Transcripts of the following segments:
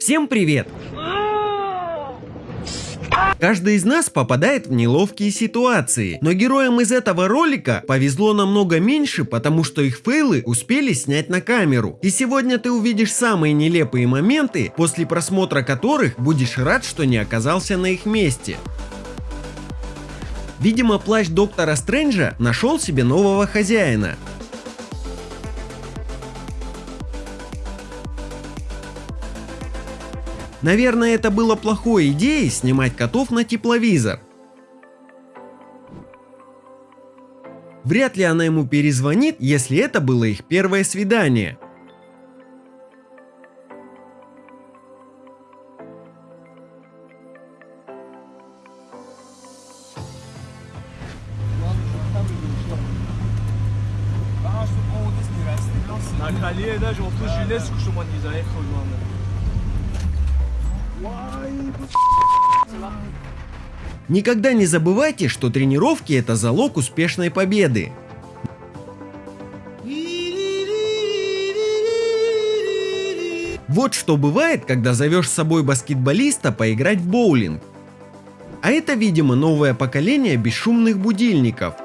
Всем привет! Каждый из нас попадает в неловкие ситуации, но героям из этого ролика повезло намного меньше, потому что их фейлы успели снять на камеру. И сегодня ты увидишь самые нелепые моменты, после просмотра которых будешь рад, что не оказался на их месте. Видимо, плащ доктора Стрэнджа нашел себе нового хозяина. Наверное, это было плохой идеей снимать котов на тепловизор. Вряд ли она ему перезвонит, если это было их первое свидание. В жилет с кушуман не заехал, главное. Никогда не забывайте, что тренировки это залог успешной победы. Вот что бывает, когда зовешь с собой баскетболиста поиграть в боулинг. А это, видимо, новое поколение бесшумных будильников –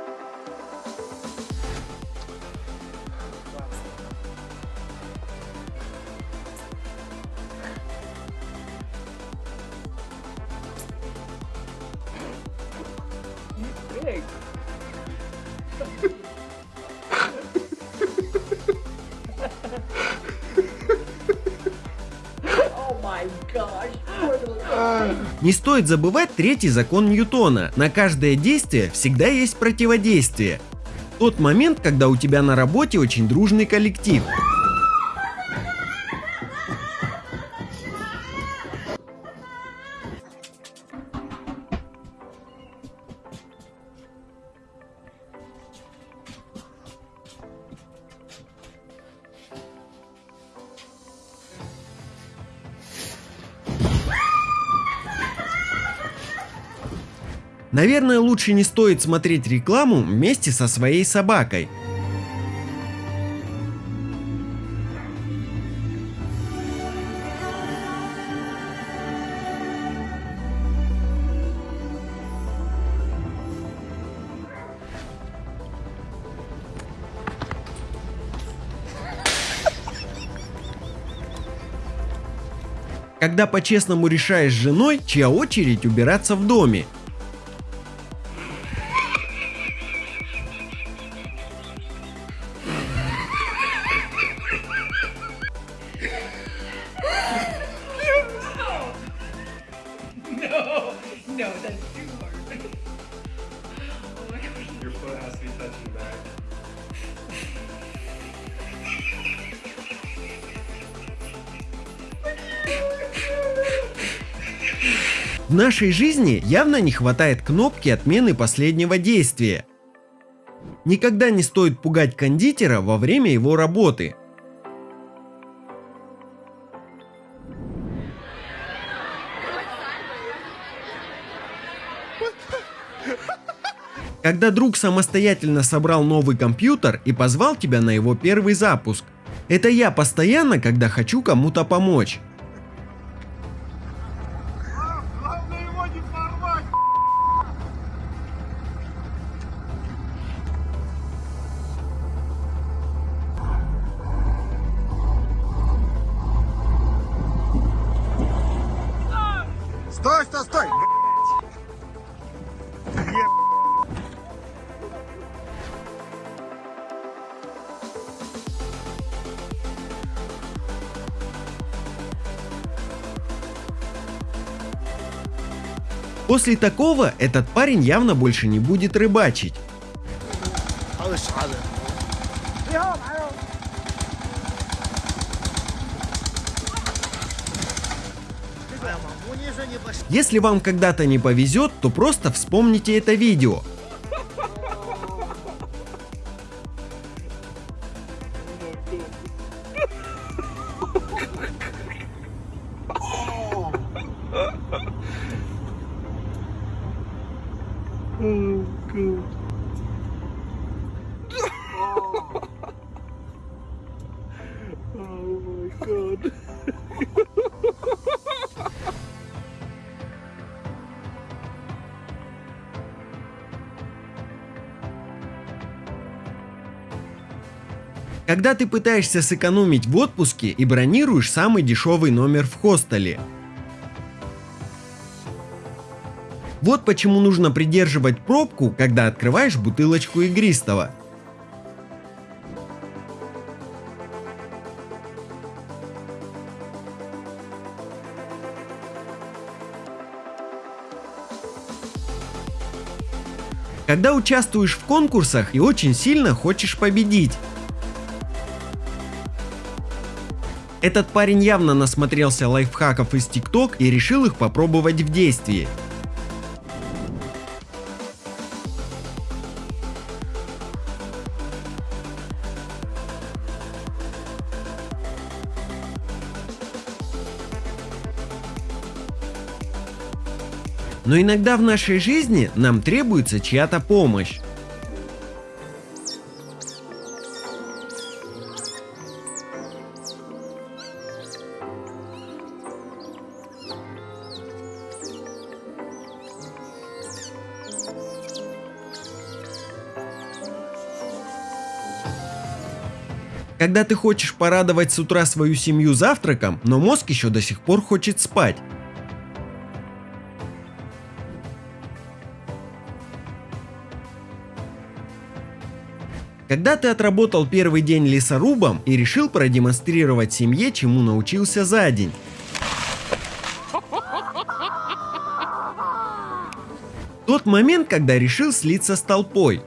Не стоит забывать третий закон Ньютона. На каждое действие всегда есть противодействие. Тот момент, когда у тебя на работе очень дружный коллектив. Наверное, лучше не стоит смотреть рекламу вместе со своей собакой. Когда по-честному решаешь с женой, чья очередь убираться в доме, В нашей жизни явно не хватает кнопки отмены последнего действия. Никогда не стоит пугать кондитера во время его работы. Когда друг самостоятельно собрал новый компьютер и позвал тебя на его первый запуск. Это я постоянно, когда хочу кому-то помочь. Стой, стой, стой! После такого этот парень явно больше не будет рыбачить. Если вам когда-то не повезет, то просто вспомните это видео. Oh, my god. Когда ты пытаешься сэкономить в отпуске и бронируешь самый дешевый номер в хостеле. Вот почему нужно придерживать пробку, когда открываешь бутылочку игристого. Когда участвуешь в конкурсах и очень сильно хочешь победить. Этот парень явно насмотрелся лайфхаков из ТикТок и решил их попробовать в действии. Но иногда в нашей жизни нам требуется чья-то помощь. Когда ты хочешь порадовать с утра свою семью завтраком, но мозг еще до сих пор хочет спать. Когда ты отработал первый день лесорубом и решил продемонстрировать семье, чему научился за день. Тот момент, когда решил слиться с толпой.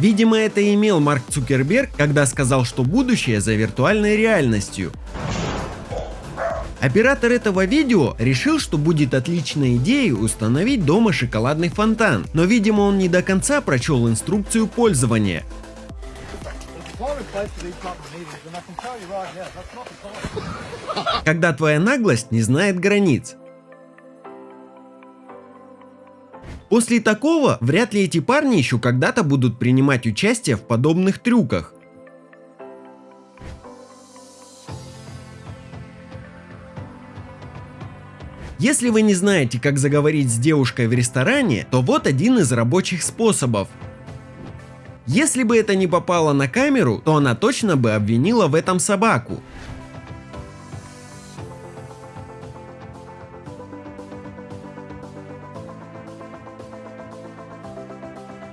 Видимо, это имел Марк Цукерберг, когда сказал, что будущее за виртуальной реальностью. Оператор этого видео решил, что будет отличной идеей установить дома шоколадный фонтан, но видимо он не до конца прочел инструкцию пользования. Когда твоя наглость не знает границ. После такого, вряд ли эти парни еще когда-то будут принимать участие в подобных трюках. Если вы не знаете, как заговорить с девушкой в ресторане, то вот один из рабочих способов. Если бы это не попало на камеру, то она точно бы обвинила в этом собаку.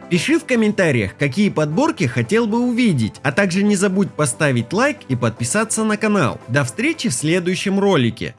Пиши в комментариях, какие подборки хотел бы увидеть, а также не забудь поставить лайк и подписаться на канал. До встречи в следующем ролике.